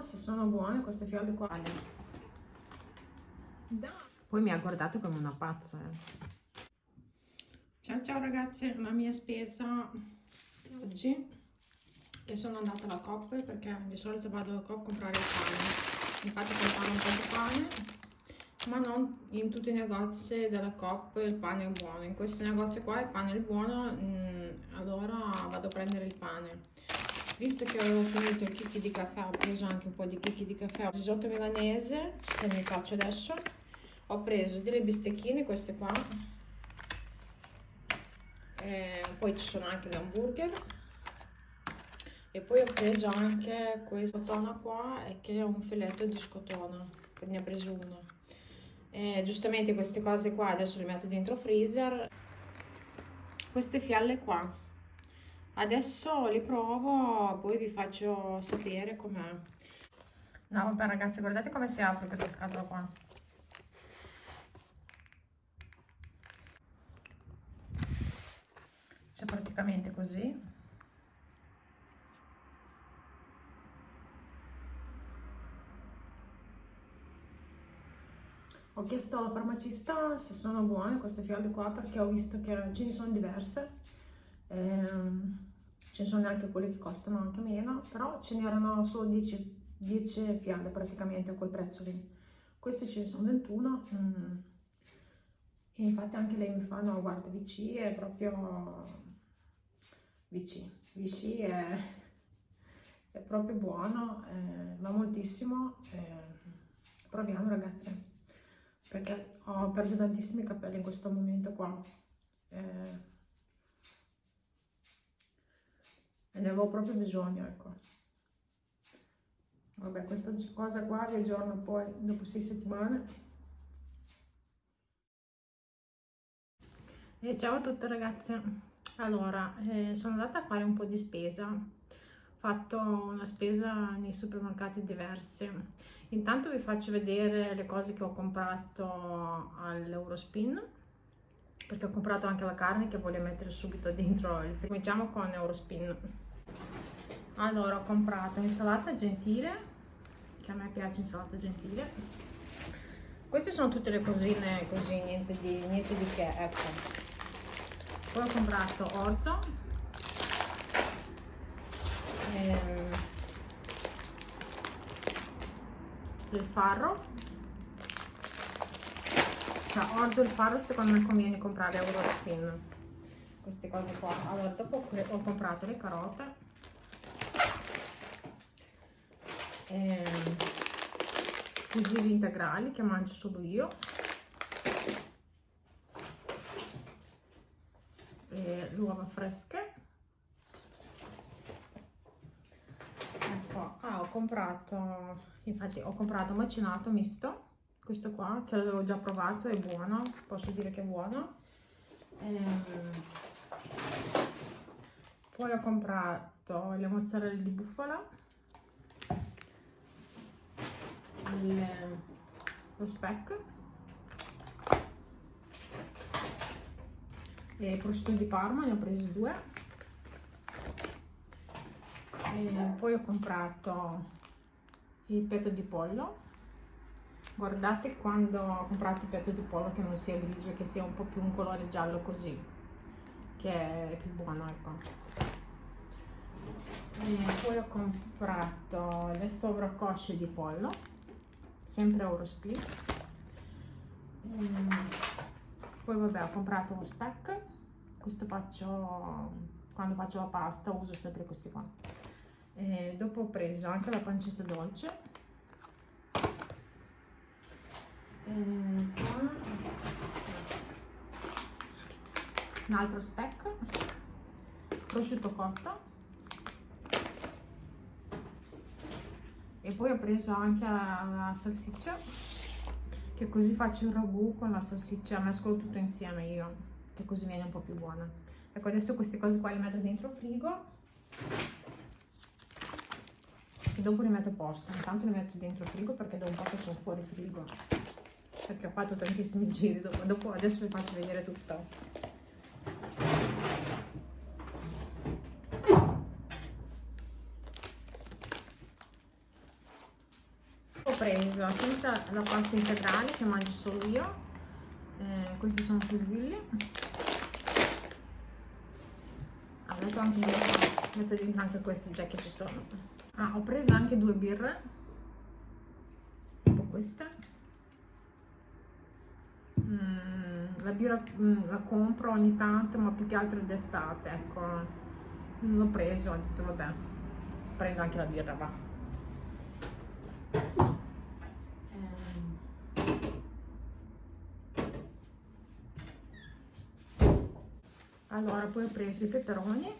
se sono buone queste fiale qua. Poi mi ha guardato come una pazza eh. ciao ciao ragazzi la mia spesa. Oggi e sono andata alla Coop perché di solito vado alla Coop a comprare il pane. Infatti comprare un po' di pane ma non in tutti i negozi della Coop il pane è buono. In questo negozio qua il pane è buono mh, mm, allora vado a prendere il pane visto che avevo finito il chicchi di caffè ho preso anche un po' di chicchi di caffè risotto milanese che mi faccio adesso. Ho preso delle bistecchine queste qua. E poi ci sono anche gli hamburger. E poi ho preso anche questa scotona qua che è un filetto di scotona ne ho preso uno. E giustamente queste cose qua adesso le metto dentro freezer. Queste fialle qua adesso li provo poi vi faccio sapere com'è. No vabbè ragazzi guardate come si apre questa scatola qua. C'è praticamente così. Ho chiesto alla farmacista se sono buone queste fiale qua perché ho visto che ce ne sono diverse. Ehm, ce ne sono anche quelle che costano anche meno, però ce n'erano solo 10, 10 fiale praticamente a quel prezzo lì. Queste ce ne sono 21 mm. e infatti anche lei mi fa, no guarda VC è proprio VC, VC è, è proprio buono, eh, va moltissimo, eh, proviamo ragazzi, perché ho perso tantissimi capelli in questo momento qua. Eh, e ne avevo proprio bisogno, ecco. Vabbè, questa cosa qua vi aggiorno poi dopo sei settimane. E ciao a tutte ragazze. Allora, eh, sono andata a fare un po' di spesa. Ho fatto una spesa nei supermercati diversi. Intanto vi faccio vedere le cose che ho comprato all'Eurospin perché ho comprato anche la carne che voglio mettere subito dentro il frigo. Cominciamo con Eurospin allora ho comprato insalata gentile che a me piace insalata gentile. Queste sono tutte le cosine così niente di, niente di che ecco. Poi ho comprato orzo. Ehm, il farro. Cioè orzo e il farro secondo me conviene comprare Eurospin queste cose qua. Allora dopo ho comprato le carote. Ehm, fusilli integrali che mangio solo io. E le uova fresche. Ecco ah, ho comprato infatti ho comprato macinato misto. Questo qua che l'avevo già provato è buono posso dire che è buono. Ehm, poi ho comprato le mozzarelle di bufala il, lo speck e prosciutto di Parma ne ho presi due. E poi ho comprato il petto di pollo. Guardate quando comprate il petto di pollo che non sia grigio che sia un po' più un colore giallo così che è più buono ecco. E poi ho comprato le sovracosce di pollo sempre Eurosplit ehm, poi vabbè ho comprato uno speck questo faccio quando faccio la pasta uso sempre questi qua. E dopo ho preso anche la pancetta dolce. Ehm, un altro speck prosciutto cotto. E poi ho preso anche la salsiccia che così faccio il ragù con la salsiccia mescolo tutto insieme io che così viene un po' più buona. Ecco adesso queste cose qua le metto dentro il frigo. E dopo le metto a posto. Intanto le metto dentro il frigo perché da un po' che sono fuori frigo. Perché ho fatto tantissimi giri dopo, dopo adesso vi faccio vedere tutto preso sempre la pasta integrale che mangio solo io. Eh, questi sono fusilli. Ah, metto anche dentro, metto dentro anche questi già che ci sono. Ah, ho preso anche due birre. Tipo queste mm, la birra mm, la compro ogni tanto ma più che altro d'estate ecco. L'ho preso ho detto vabbè prendo anche la birra va allora poi ho preso i peperoni.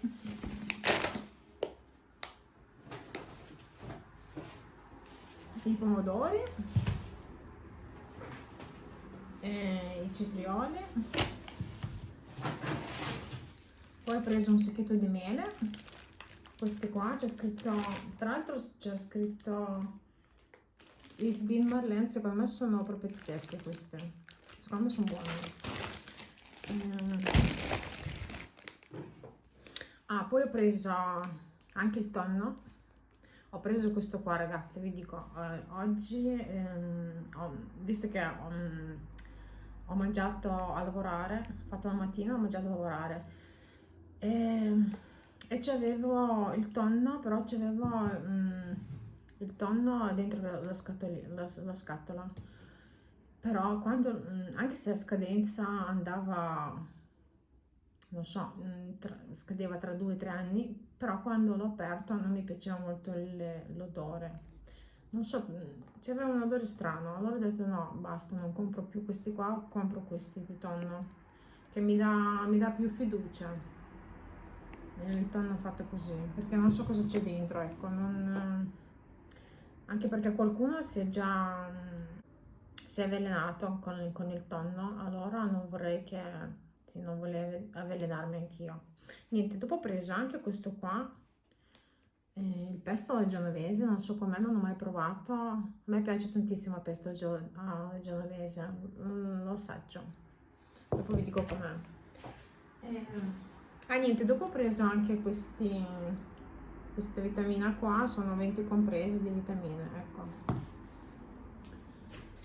I pomodori. I cetrioli. Poi ho preso un sacchetto di mele. Queste qua c'è scritto tra l'altro c'è scritto il Bean Marlene secondo me sono proprio tedesche queste. Secondo me sono buone. Eh, ah poi ho preso anche il tonno. Ho preso questo qua ragazzi vi dico eh, oggi ehm, ho, visto che ho, ho, mangiato a lavorare fatto la mattina ho mangiato a lavorare. E, e c'avevo il tonno però c'avevo mm, il tonno dentro la, scatola, la, la scatola però quando mm, anche se a scadenza andava non so, mm, tra, scadeva tra due o tre anni, però quando l'ho aperto non mi piaceva molto l'odore. Non so, mm, c'era un odore strano, allora ho detto no, basta, non compro più questi qua, compro questi di tonno, che mi dà, mi dà più fiducia. Il tonno fatto così, perché non so cosa c'è dentro, ecco, non, anche perché qualcuno si è già si è avvelenato con, con il tonno, allora non vorrei che sì, non volevo avvelenarmi anch'io. Niente, dopo ho preso anche questo qua, eh, il pesto alla genovese, non so com'è, non ho mai provato. A me piace tantissimo il pesto alla genovese, mm, lo assaggio. Dopo vi dico com'è. Eh, ah niente, dopo ho preso anche questi, queste vitamine qua, sono 20 compresi di vitamine, ecco.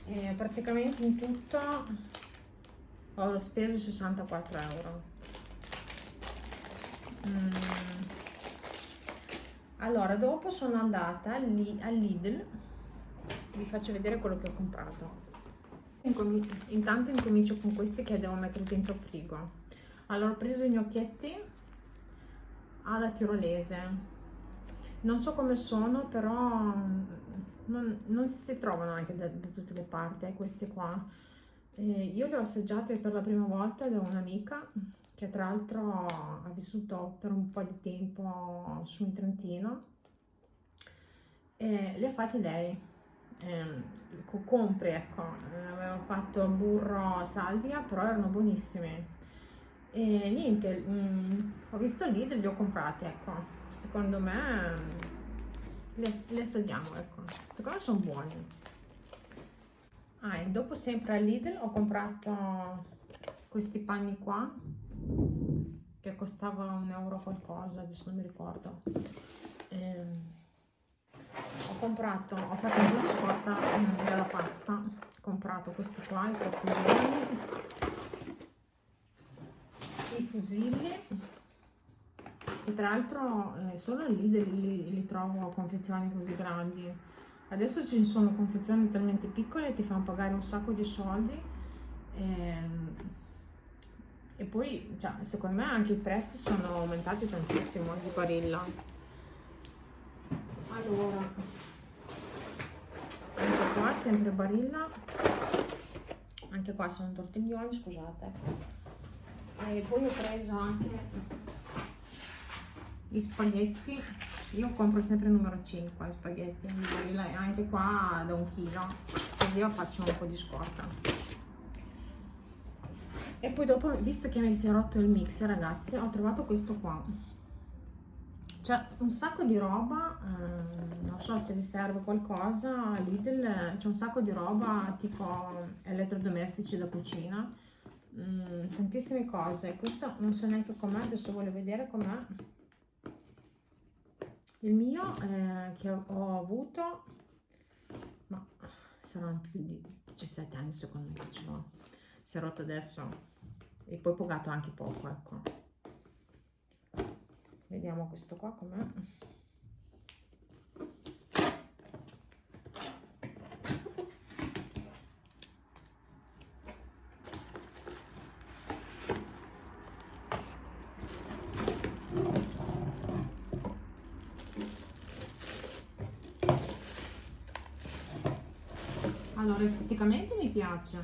E praticamente in tutto ho speso 64 euro mm. allora dopo sono andata all'Idl vi faccio vedere quello che ho comprato intanto incomincio con questi che devo mettere dentro frigo allora ho preso i gnocchietti alla tirolese non so come sono però non, non si trovano anche da, da tutte le parti eh, questi qua. E io le ho assaggiate per la prima volta da un'amica che tra l'altro ha vissuto per un po' di tempo su in Trentino. E le ha fatte lei. Eh, compri ecco. Aveva fatto burro salvia però erano buonissime. E niente mh, mm, ho visto lì e li ho comprati ecco secondo me le, le assaggiamo ecco. Secondo me sono buoni. Ah, e dopo sempre al Lidl ho comprato questi panni qua che costava un euro qualcosa adesso non mi ricordo. Eh, ho comprato ho fatto un po' di scorta della pasta. Ho comprato questi qua i i fusilli che tra l'altro eh, solo lì li, li trovo confezioni così grandi Adesso ci sono confezioni talmente piccole ti fanno pagare un sacco di soldi e, ehm, e poi cioè, secondo me anche i prezzi sono aumentati tantissimo di Barilla. Allora, anche qua sempre Barilla, anche qua sono tortiglioni, scusate. E poi ho preso anche gli spaghetti io compro sempre il numero 5 spaghetti anche qua da un chilo così io faccio un po' di scorta. E poi dopo visto che mi si è rotto il mixer ragazzi ho trovato questo qua. C'è un sacco di roba eh, non so se vi serve qualcosa Lidl c'è un sacco di roba tipo elettrodomestici da cucina mm, tantissime cose. Questo non so neanche com'è adesso voglio vedere com'è il mio eh, che ho avuto ma saranno più di 17 anni secondo me che. Si è rotto adesso e poi pagato anche poco, ecco. Vediamo questo qua com'è. Allora, esteticamente mi piace.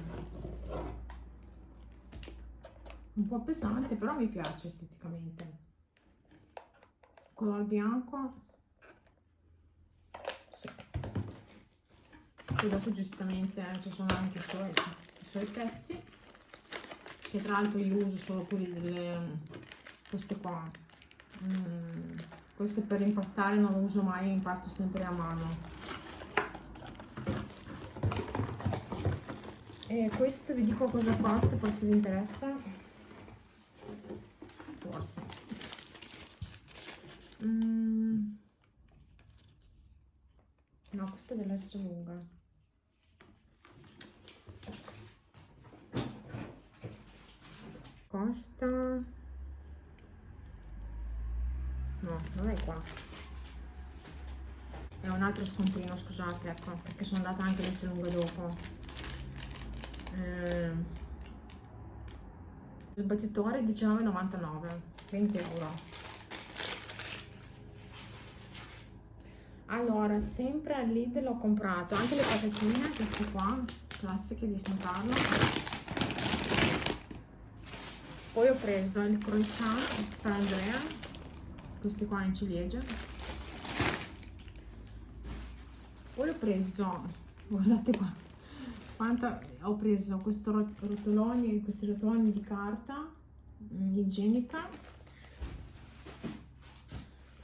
Un po' pesante, però mi piace esteticamente. Color bianco. Sì. Poi dopo giustamente ci sono anche i suoi, i suoi pezzi. Che tra l'altro io uso solo quelli delle... queste qua. Mm, queste per impastare non uso mai, impasto sempre a mano E questo vi dico cosa costa, forse vi interessa. Forse. Mm. No, questo è dell'S lunga. Costa... No, non è qua. È un altro scontrino, scusate, ecco, perché sono andata anche l'S lunga dopo eh, sbattitore 19,99 20 euro. Allora sempre al Lidl ho comprato anche le patatine queste qua classiche di San Carlo poi ho preso il croissant per Andrea questi qua in ciliegia poi ho preso guardate qua quanta ho preso questo rotoloni, questi rotoloni di carta mm, igienica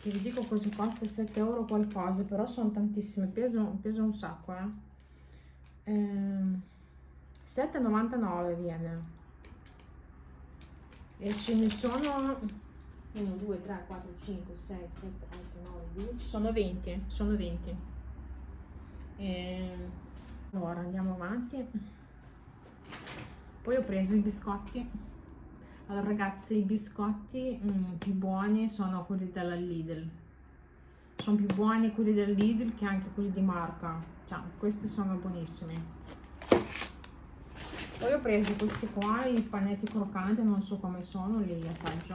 che vi dico cosa costa 7 euro qualcosa però sono tantissime peso, peso un sacco eh. eh 7,99 viene. E ce ne sono 1 2 3 4 5 6 7 8 9 10 sono 20 sono 20 e allora andiamo avanti. Poi ho preso i biscotti. Allora ragazzi i biscotti mm, più buoni sono quelli della Lidl. Sono più buoni quelli del Lidl che anche quelli di marca. Cioè questi sono buonissimi. Poi ho preso questi qua i panetti croccanti non so come sono li assaggio.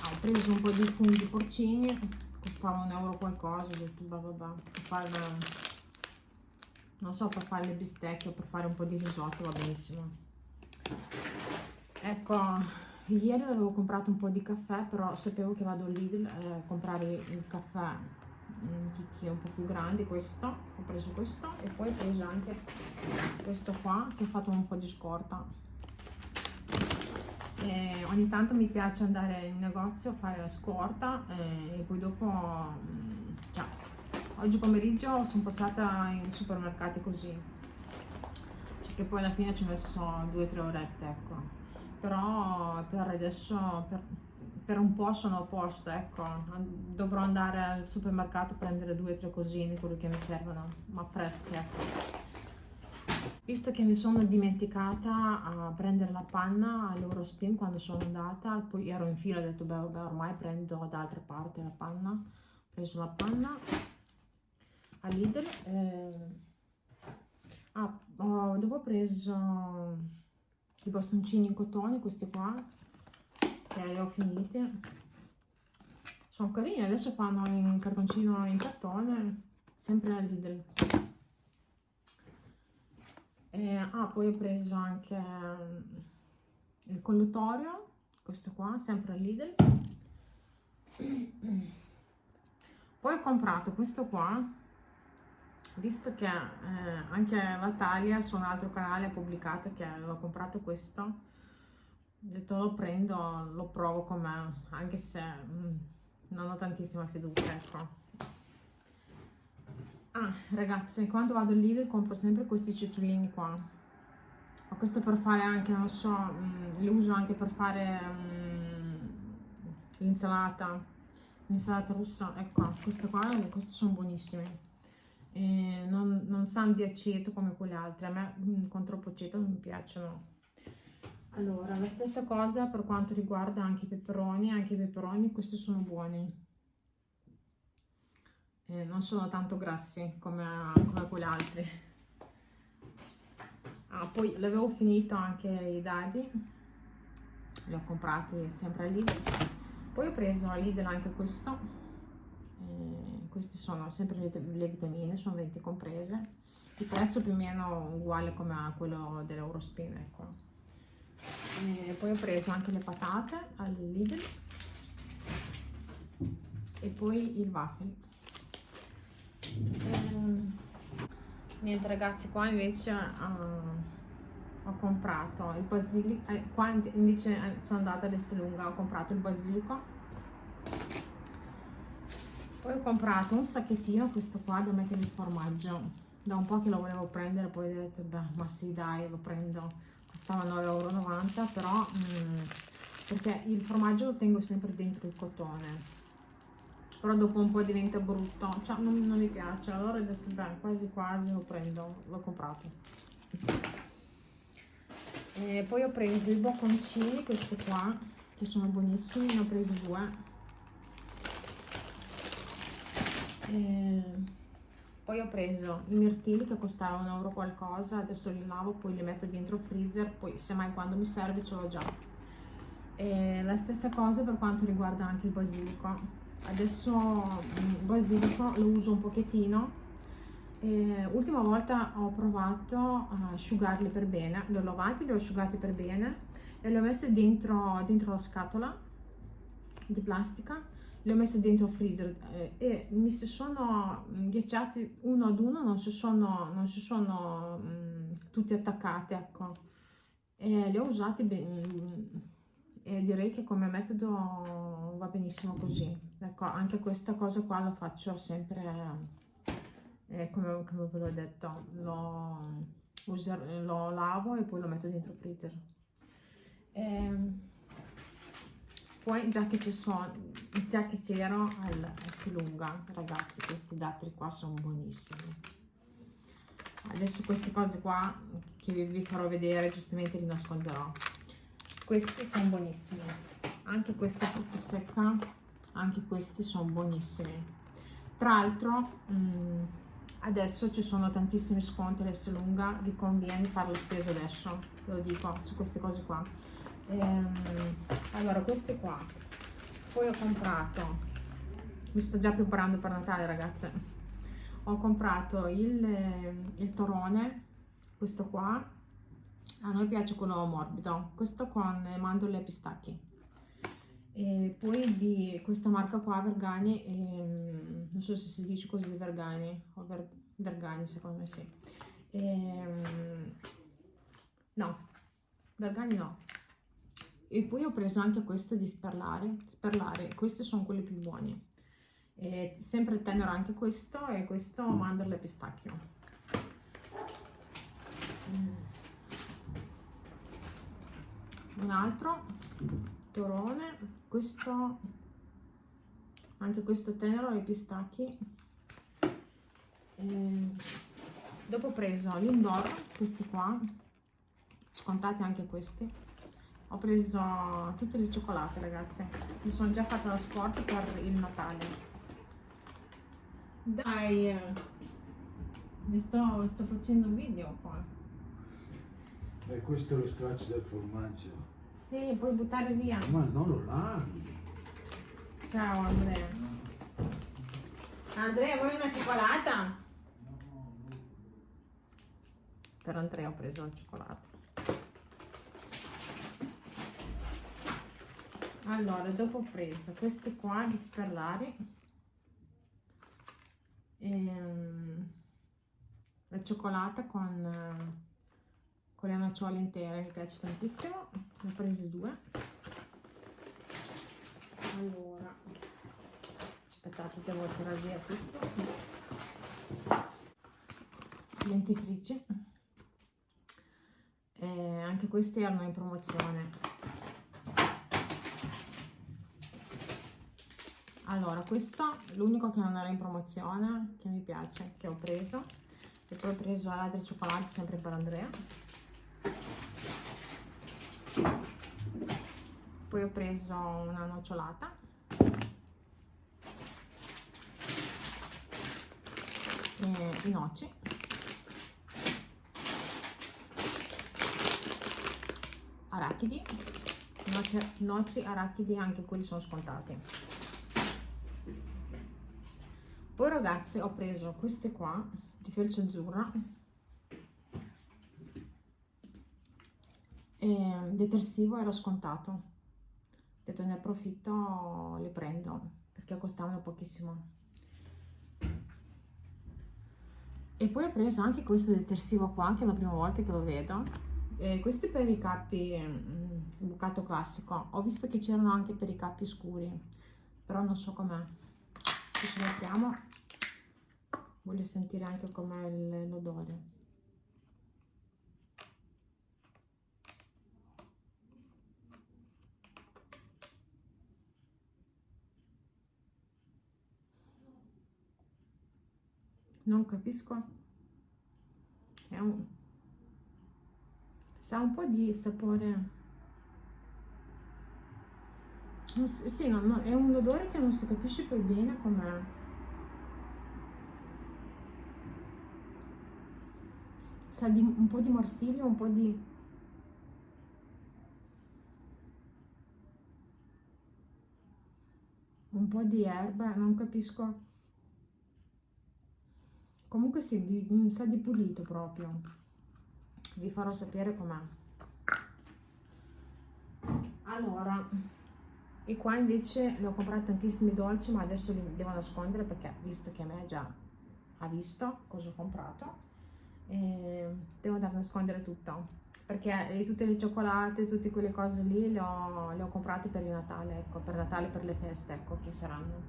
Ah, ho preso un po' di funghi porcini costava un euro qualcosa ho detto vabbè per fare non so per fare le bistecche o per fare un po' di risotto va benissimo. Ecco ieri avevo comprato un po' di caffè però sapevo che vado Lidl a eh, comprare il caffè che è un po' più grande questo ho preso questo e poi ho preso anche questo qua che ho fatto un po' di scorta. E ogni tanto mi piace andare in negozio a fare la scorta e, e poi dopo cioè, Oggi pomeriggio sono passata in supermercati così, cioè che poi alla fine ci ho messo due o tre orette, ecco. Però per adesso, per, per un po' sono a posto, ecco. Dovrò andare al supermercato a prendere due o tre cosine, quello che mi servono, ma fresche, ecco. Visto che mi sono dimenticata a prendere la panna all'Eurospin quando sono andata, poi ero in fila e ho detto beh, vabbè ormai prendo da altre parti la panna, ho preso la panna a Lidl eh, ah, ho, dopo ho preso i bastoncini in cotone questi qua che li ho finiti sono carini adesso fanno in cartoncino in cartone sempre a Lidl. Eh, ah poi ho preso anche il colluttorio questo qua sempre a Lidl. Poi ho comprato questo qua visto che eh, anche la Talia su un altro canale ha pubblicato che aveva comprato questo, ho detto lo prendo, lo provo con me, anche se mm, non ho tantissima fiducia, ecco. Ah, ragazzi, quando vado lì compro sempre questi citrullini qua. Ho questo per fare anche, non so, mm, li uso anche per fare mm, l'insalata, l'insalata russa, ecco, queste qua, questi sono buonissimi e non, non sanno di aceto come quelle altre, a me mm, con troppo aceto non mi piacciono. Allora, la stessa cosa per quanto riguarda anche i peperoni, anche i peperoni questi sono buoni. Eh, non sono tanto grassi come, come quelle altre. Ah, poi l'avevo finito anche i dadi, li ho comprati sempre a Lidl. Poi ho preso a Lidl anche questo, eh, questi sono sempre le, le vitamine, sono 20 comprese. Il prezzo più o meno uguale come a quello dell'Eurospin, ecco. E poi ho preso anche le patate al Lidl. E poi il waffle. Ehm, niente ragazzi qua invece uh, ho comprato il basilico eh, qua invece eh, sono andata all'Estelunga ho comprato il basilico poi ho comprato un sacchettino questo qua da mettere il formaggio. Da un po' che lo volevo prendere poi ho detto beh ma sì dai lo prendo. Costava 9,90 euro però mm, perché il formaggio lo tengo sempre dentro il cotone. Però dopo un po' diventa brutto. Cioè non, non mi piace. Allora ho detto beh quasi quasi lo prendo. L'ho comprato. E poi ho preso i bocconcini questi qua che sono buonissimi ne ho presi due e poi ho preso i mirtilli che costavano un euro qualcosa adesso li lavo poi li metto dentro il freezer poi semmai quando mi serve ce l'ho già. E la stessa cosa per quanto riguarda anche il basilico. Adesso il mm, basilico lo uso un pochettino. E ultima volta ho provato a asciugarli per bene li ho lavati li ho asciugati per bene e li ho messi dentro, dentro la scatola di plastica le ho messe dentro il freezer eh, e mi si sono ghiacciati uno ad uno, non si sono, non si sono mh, mm, tutti attaccati, ecco. E le ho usate ben, e direi che come metodo va benissimo così. Ecco, anche questa cosa qua la faccio sempre, eh, come, come ve l'ho detto, lo, user, lo lavo e poi lo metto dentro il freezer. E, ehm, poi già che ci sono già che c'ero al Silunga ragazzi questi datteri qua sono buonissimi. Adesso queste cose qua che vi farò vedere giustamente li nasconderò. Questi sono buonissimi. Anche questa frutta secca anche questi sono buonissimi. Tra l'altro mm, adesso ci sono tantissimi sconti all'Esselunga vi conviene fare la spesa adesso ve lo dico su queste cose qua ehm, allora queste qua. Poi ho comprato mi sto già preparando per Natale ragazze. Ho comprato il, il torone questo qua. A noi piace quello morbido questo con mandorle e pistacchi. E poi di questa marca qua Vergani e, non so se si dice così Vergani o Ver, Vergani secondo me sì. E, no Vergani no e poi ho preso anche questo di sperlare, sperlare. questi sono quelli più buoni e sempre tenero anche questo e questo mandorle e pistacchio mm. un altro torone questo anche questo tenero e pistacchi e dopo ho preso l'indoro questi qua scontate anche questi ho preso tutte le cioccolate ragazze. Mi sono già fatta la sport per il natale. Dai mi sto, sto facendo un video qua. E questo è lo straccio del formaggio. Sì puoi buttare via. Ma non lo lavi. Ciao Andrea. Andrea vuoi una cioccolata? per Andrea ho preso la cioccolata allora dopo ho preso queste qua di sperlari ehm, la cioccolata con, con le nocciole intere mi piace tantissimo ne ho prese due. Allora aspettate devo tirare via tutto. Dentifrici eh, anche questi erano in promozione allora questo l'unico che non era in promozione che mi piace che ho preso e poi ho preso altri cioccolati sempre per Andrea. Poi ho preso una nocciolata. I noci. Arachidi. Noci, noci arachidi anche quelli sono scontati poi ragazzi ho preso queste qua di felce azzurra e detersivo era scontato. Ho detto ne approfitto le prendo perché costavano pochissimo. E poi ho preso anche questo detersivo qua che è la prima volta che lo vedo. Eh, questi per i cappi mm, bucato classico. Ho visto che c'erano anche per i cappi scuri però non so com'è ce lo apriamo voglio sentire anche com'è l'odore. Non capisco. È un sa un po' di sapore si, sì, no, no, è un odore che non si capisce poi bene com'è. Sa di un po' di morsiglio un po' di un po' di erba non capisco. Comunque sì, di, sa di pulito proprio. Vi farò sapere com'è. Allora e qua invece ne ho comprati tantissimi dolci ma adesso li devo nascondere perché visto che a me già ha visto cosa ho comprato eh, devo andare a nascondere tutto perché tutte le cioccolate, tutte quelle cose lì le ho, le ho comprate per il Natale, ecco, per Natale, per le feste, ecco, che saranno.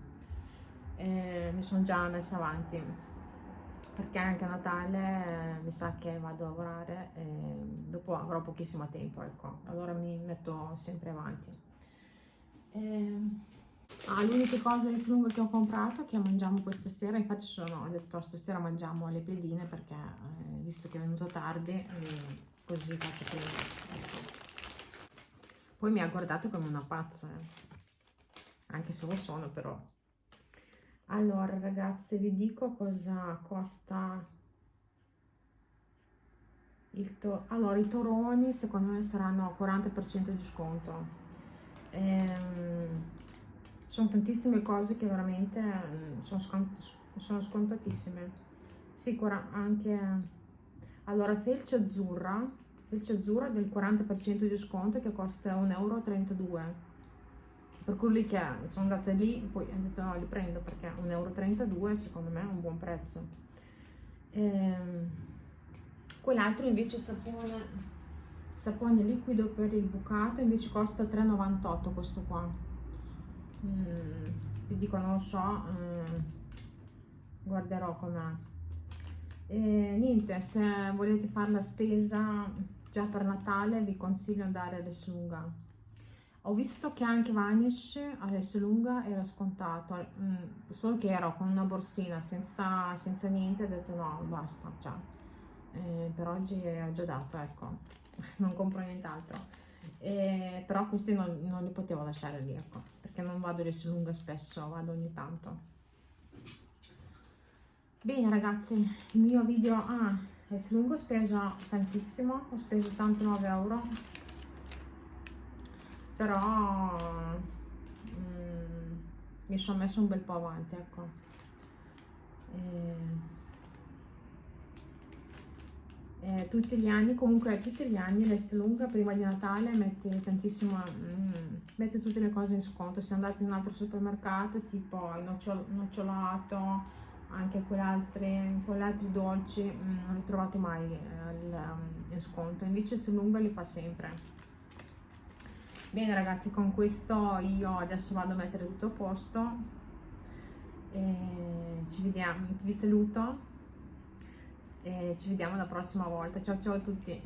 Eh, mi sono già messa avanti perché anche a Natale eh, mi sa che vado a lavorare e dopo avrò pochissimo tempo, ecco, allora mi metto sempre avanti. E... Ah, l'unica cosa di lunga che ho comprato che mangiamo questa sera, infatti sono, ho detto stasera mangiamo le pedine perché eh, visto che è venuto tardi eh, così faccio prima. Ecco. Poi mi ha guardato come una pazza, eh. anche se lo sono però allora ragazze vi dico cosa costa il to allora i toroni secondo me saranno 40% di sconto ehm, sono tantissime cose che veramente mm, sono, scont sono scontatissime. Sì anche allora felce azzurra felce azzurra del 40% di sconto che costa 1,32 euro per quelli che sono andate lì poi ho detto no li prendo perché 1,32 euro secondo me è un buon prezzo. Ehm, quell'altro invece sapone sapone liquido per il bucato invece costa 3,98 questo qua. Mm, ti dico non lo so mm, guarderò com'è. E niente se volete fare la spesa già per Natale vi consiglio andare all'Eslunga ho visto che anche Vanish adesso lunga era scontato, mm, solo che ero con una borsina senza, senza niente, ho detto no, basta, cioè, eh, per oggi ho già dato, ecco, non compro nient'altro. Eh, però questi non, non, li potevo lasciare lì, ecco, perché non vado adesso lunga spesso, vado ogni tanto. Bene ragazzi, il mio video, ah, adesso lungo ho speso tantissimo, ho speso 89 euro però mm, mi sono messo un bel po' avanti ecco e, e tutti gli anni comunque tutti gli anni l'Esselunga prima di Natale mette tantissimo mm, mette tutte le cose in sconto. Se andate in un altro supermercato tipo il nocciol nocciolato anche quell'altri quell'altri dolci mm, non li trovate mai eh, in sconto. Invece Esselunga li fa sempre. Bene ragazzi con questo io adesso vado a mettere tutto a posto. E ci vediamo vi saluto e ci vediamo la prossima volta. Ciao ciao a tutti